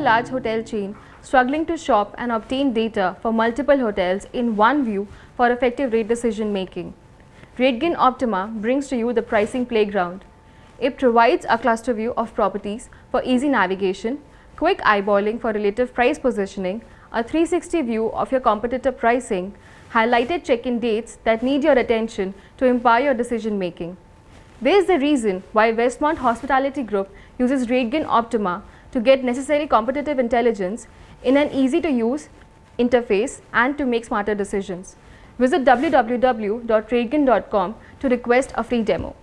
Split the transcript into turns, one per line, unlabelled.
a large hotel chain struggling to shop and obtain data for multiple hotels in one view for effective rate decision making. RateGain Optima brings to you the pricing playground. It provides a cluster view of properties for easy navigation, quick eyeballing for relative price positioning, a 360 view of your competitor pricing, highlighted check-in dates that need your attention to empower your decision making. There is the reason why Westmont Hospitality Group uses RateGain Optima to get necessary competitive intelligence in an easy to use interface and to make smarter decisions. Visit www.rategain.com to request a free demo.